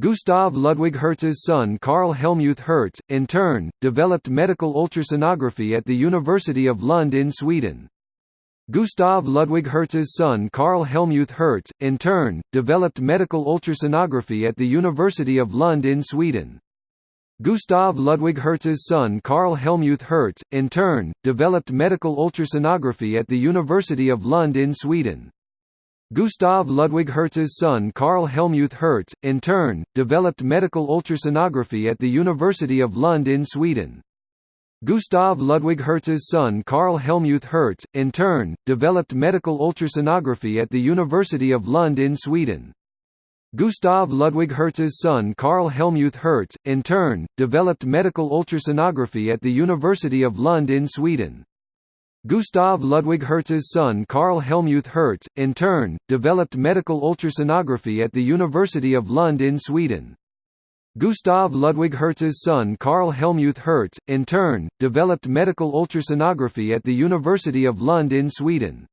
Gustav Ludwig Hertz's son Karl Helmuth Hertz, in turn, developed medical ultrasonography at the University of Lund in Sweden. Gustav Ludwig Hertz's son Karl Helmuth Hertz, in turn, developed medical ultrasonography at the University of Lund in Sweden. Gustav Ludwig Hertz's son Karl Helmuth Hertz, in turn, developed medical ultrasonography at the University of Lund in Sweden. Gustav Ludwig Hertz's son Karl Helmuth Hertz, in turn, developed medical ultrasonography at the University of Lund in Sweden. Gustav Ludwig Hertz's son Karl Helmuth Hertz, in turn, developed medical ultrasonography at the University of Lund in Sweden. Gustav Ludwig Hertz's son Karl Helmuth Hertz, in turn, developed medical ultrasonography at the University of Lund in Sweden. Gustav Ludwig Hertz's son Karl Helmuth Hertz, in turn, developed medical ultrasonography at the University of Lund in Sweden. Gustav Ludwig Hertz's son Karl Helmuth Hertz, in turn, developed medical ultrasonography at the University of Lund in Sweden.